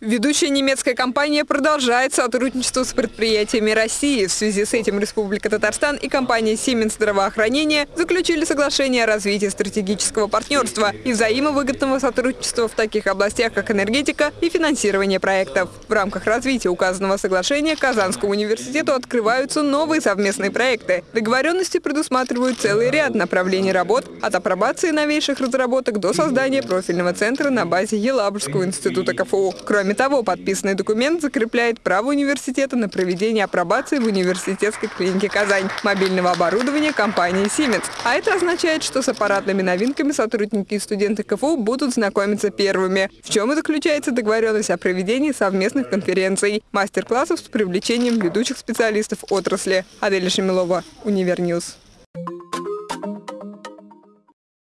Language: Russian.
Ведущая немецкая компания продолжает сотрудничество с предприятиями России. В связи с этим Республика Татарстан и компания «Сименс здравоохранения» заключили соглашение о развитии стратегического партнерства и взаимовыгодного сотрудничества в таких областях, как энергетика и финансирование проектов. В рамках развития указанного соглашения Казанскому университету открываются новые совместные проекты. Договоренности предусматривают целый ряд направлений работ от апробации новейших разработок до создания профильного центра на базе Елабужского института КФУ. Кроме Кроме того, подписанный документ закрепляет право университета на проведение апробации в университетской клинике «Казань» мобильного оборудования компании Siemens. А это означает, что с аппаратными новинками сотрудники и студенты КФУ будут знакомиться первыми. В чем и заключается договоренность о проведении совместных конференций, мастер-классов с привлечением ведущих специалистов отрасли. Аделя Шемилова, Универ News.